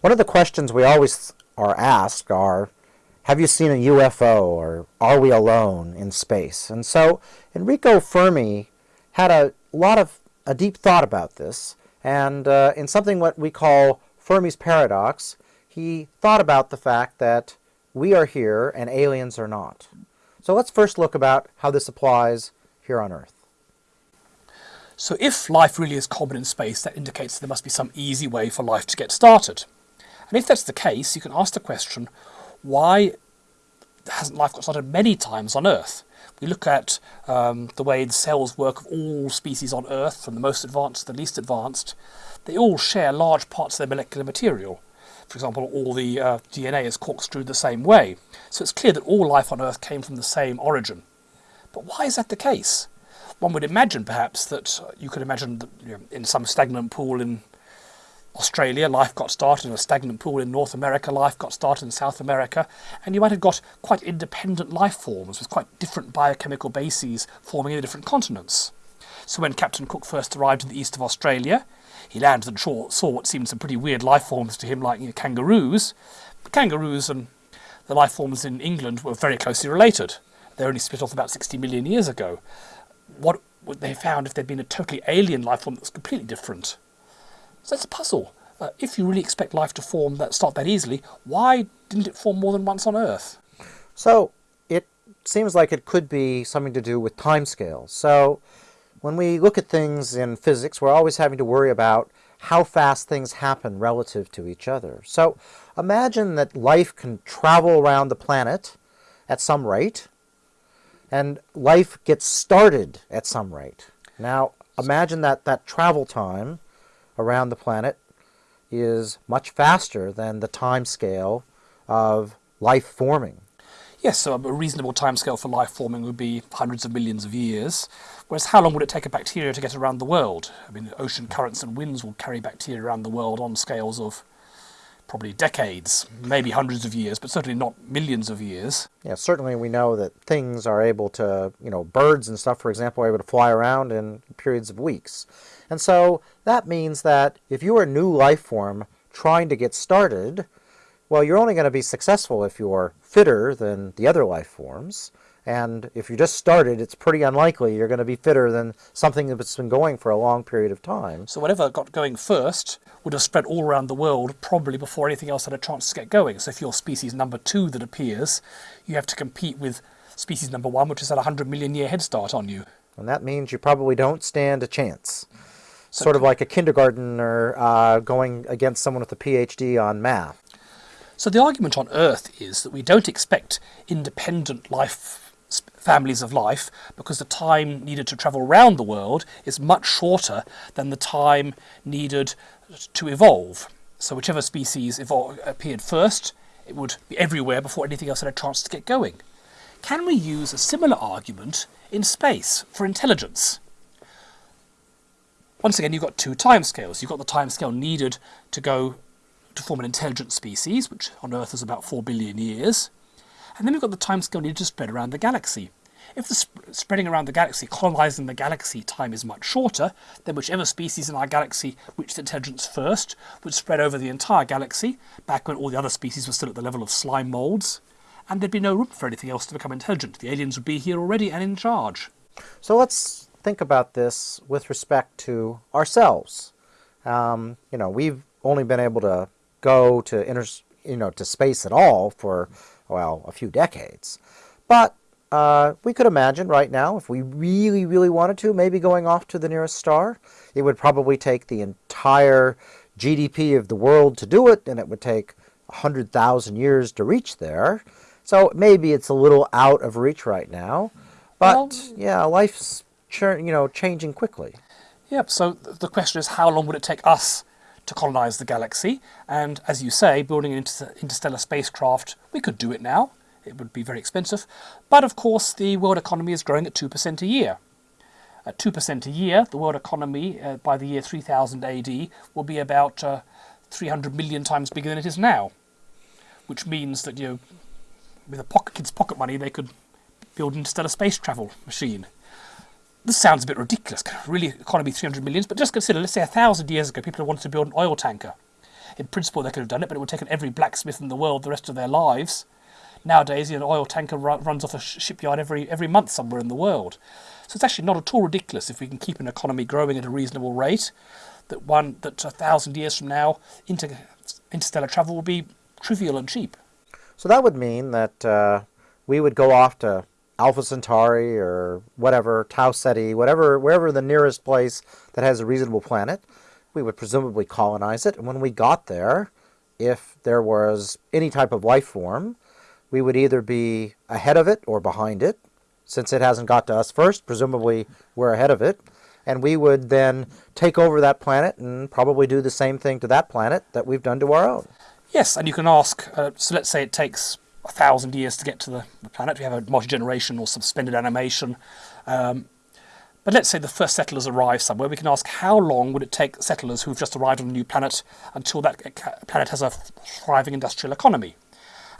One of the questions we always are asked are, have you seen a UFO or are we alone in space? And so Enrico Fermi had a lot of a deep thought about this and uh, in something what we call Fermi's paradox, he thought about the fact that we are here and aliens are not. So let's first look about how this applies here on Earth. So if life really is common in space, that indicates there must be some easy way for life to get started. And if that's the case, you can ask the question, why hasn't life got started many times on Earth? We look at um, the way the cells work of all species on Earth, from the most advanced to the least advanced. They all share large parts of their molecular material. For example, all the uh, DNA is corkscrewed the same way. So it's clear that all life on Earth came from the same origin. But why is that the case? One would imagine, perhaps, that you could imagine that you know, in some stagnant pool in Australia, life got started in a stagnant pool in North America, life got started in South America, and you might have got quite independent life forms with quite different biochemical bases forming in the different continents. So when Captain Cook first arrived in the east of Australia, he landed and saw what seemed some pretty weird life forms to him, like you know, kangaroos. But kangaroos and the life forms in England were very closely related. They only split off about 60 million years ago. What would they have found if there'd been a totally alien life form that was completely different? So it's a puzzle. Uh, if you really expect life to form that start that easily, why didn't it form more than once on Earth? So it seems like it could be something to do with time timescales. So when we look at things in physics, we're always having to worry about how fast things happen relative to each other. So imagine that life can travel around the planet at some rate, and life gets started at some rate. Now imagine that that travel time around the planet is much faster than the time scale of life forming. Yes, so a reasonable timescale for life forming would be hundreds of millions of years. Whereas how long would it take a bacteria to get around the world? I mean, ocean currents and winds will carry bacteria around the world on scales of probably decades, maybe hundreds of years, but certainly not millions of years. Yeah, certainly we know that things are able to, you know, birds and stuff, for example, are able to fly around in periods of weeks. And so that means that if you are a new life form trying to get started, well, you're only going to be successful if you're fitter than the other life forms. And if you just started, it's pretty unlikely you're going to be fitter than something that's been going for a long period of time. So whatever got going first would have spread all around the world probably before anything else had a chance to get going. So if you're species number two that appears, you have to compete with species number one, which has had a 100 million year head start on you. And that means you probably don't stand a chance sort of like a kindergartner uh, going against someone with a PhD on math. So the argument on Earth is that we don't expect independent life families of life because the time needed to travel around the world is much shorter than the time needed to evolve. So whichever species appeared first, it would be everywhere before anything else had a chance to get going. Can we use a similar argument in space for intelligence? once again, you've got two timescales. You've got the timescale needed to go to form an intelligent species, which on Earth is about 4 billion years. And then we've got the timescale needed to spread around the galaxy. If the sp spreading around the galaxy, colonizing the galaxy time is much shorter, then whichever species in our galaxy reached intelligence first would spread over the entire galaxy, back when all the other species were still at the level of slime molds, and there'd be no room for anything else to become intelligent. The aliens would be here already and in charge. So let's think about this with respect to ourselves. Um, you know, we've only been able to go to inter, you know, to space at all for, well, a few decades. But uh, we could imagine right now, if we really, really wanted to, maybe going off to the nearest star. It would probably take the entire GDP of the world to do it, and it would take 100,000 years to reach there. So maybe it's a little out of reach right now. But, well, yeah, life's you know, changing quickly. Yep, so the question is how long would it take us to colonize the galaxy? And as you say, building an interstellar spacecraft, we could do it now. It would be very expensive. But of course, the world economy is growing at 2% a year. At 2% a year, the world economy uh, by the year 3000 AD will be about uh, 300 million times bigger than it is now. Which means that, you know, with a pocket, kid's pocket money, they could build an interstellar space travel machine this sounds a bit ridiculous, really economy 300 millions, but just consider, let's say a thousand years ago, people wanted to build an oil tanker. In principle, they could have done it, but it would have taken every blacksmith in the world the rest of their lives. Nowadays, you know, an oil tanker run, runs off a sh- shipyard every every month somewhere in the world. So it's actually not at all ridiculous if we can keep an economy growing at a reasonable rate. That one that a thousand years from now, inter, interstellar travel will be trivial and cheap. So that would mean that uh, we would go off to Alpha Centauri or whatever, Tau Ceti, whatever, wherever the nearest place that has a reasonable planet. We would presumably colonize it, and when we got there, if there was any type of life form, we would either be ahead of it or behind it. Since it hasn't got to us first, presumably we're ahead of it. And we would then take over that planet and probably do the same thing to that planet that we've done to our own. Yes, and you can ask, uh, so let's say it takes a thousand years to get to the, the planet. We have a multi-generation or suspended animation. Um, but let's say the first settlers arrive somewhere. We can ask how long would it take settlers who've just arrived on a new planet until that planet has a thriving industrial economy?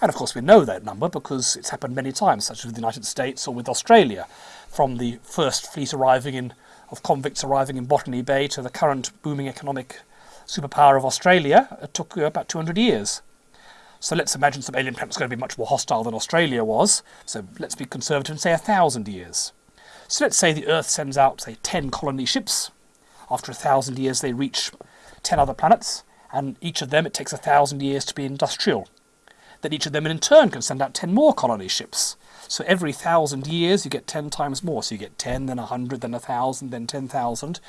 And of course, we know that number because it's happened many times, such as with the United States or with Australia. From the first fleet arriving in, of convicts arriving in Botany Bay to the current booming economic superpower of Australia, it took about 200 years. So let's imagine some alien planet was going to be much more hostile than Australia was. So let's be conservative and say a thousand years. So let's say the Earth sends out, say, 10 colony ships. After a thousand years, they reach 10 other planets, and each of them it takes a thousand years to be industrial that each of them in turn can send out 10 more colony ships. So every thousand years you get 10 times more. So you get 10, then 100, then 1,000, then 10,000.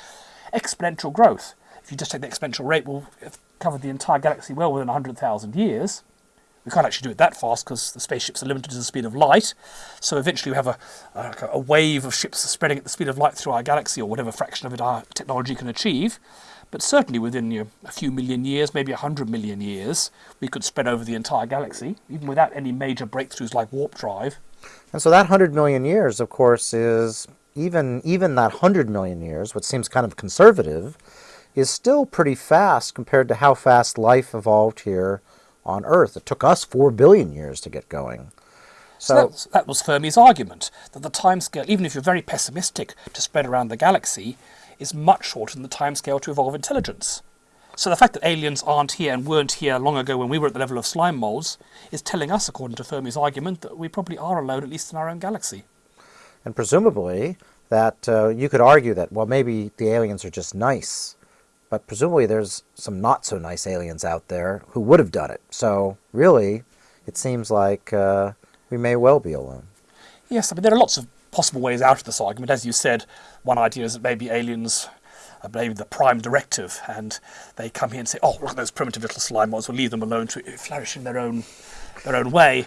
Exponential growth. If you just take the exponential rate, we'll have covered the entire galaxy well within 100,000 years. We can't actually do it that fast because the spaceships are limited to the speed of light. So eventually we have a, a, a wave of ships spreading at the speed of light through our galaxy or whatever fraction of it our technology can achieve. But certainly within you know, a few million years, maybe a hundred million years, we could spread over the entire galaxy, even without any major breakthroughs like warp drive. And so that hundred million years, of course, is even even that hundred million years, which seems kind of conservative, is still pretty fast compared to how fast life evolved here on Earth. It took us four billion years to get going. So, so that, that was Fermi's argument that the timescale, even if you're very pessimistic to spread around the galaxy, is much shorter than the timescale to evolve intelligence. So the fact that aliens aren't here and weren't here long ago when we were at the level of slime molds is telling us, according to Fermi's argument, that we probably are alone, at least in our own galaxy. And presumably, that uh, you could argue that, well, maybe the aliens are just nice. But presumably there's some not so nice aliens out there who would have done it. So really, it seems like uh, we may well be alone. Yes, I mean, there are lots of possible ways out of this argument. As you said, one idea is that maybe aliens are maybe the prime directive, and they come here and say, "Oh, look at those primitive little slime molds. We'll leave them alone to flourish in their own their own way."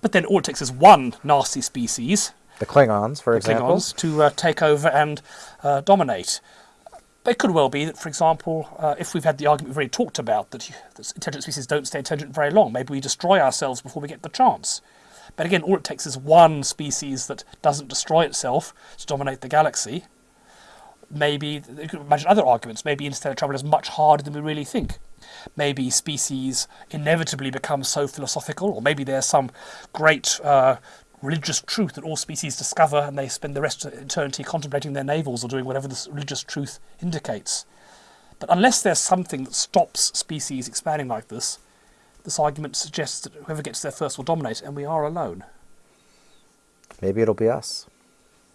But then all it takes is one nasty species, the Klingons, for the example, Klingons, to uh, take over and uh, dominate. But it could well be that, for example, uh, if we've had the argument we've already talked about that, that intelligent species don't stay intelligent very long, maybe we destroy ourselves before we get the chance. But again, all it takes is one species that doesn't destroy itself to dominate the galaxy. Maybe, you could imagine other arguments. Maybe interstellar travel is much harder than we really think. Maybe species inevitably become so philosophical, or maybe there's some great uh, religious truth that all species discover and they spend the rest of eternity contemplating their navels or doing whatever this religious truth indicates. But unless there's something that stops species expanding like this, this argument suggests that whoever gets there first will dominate, and we are alone. Maybe it'll be us.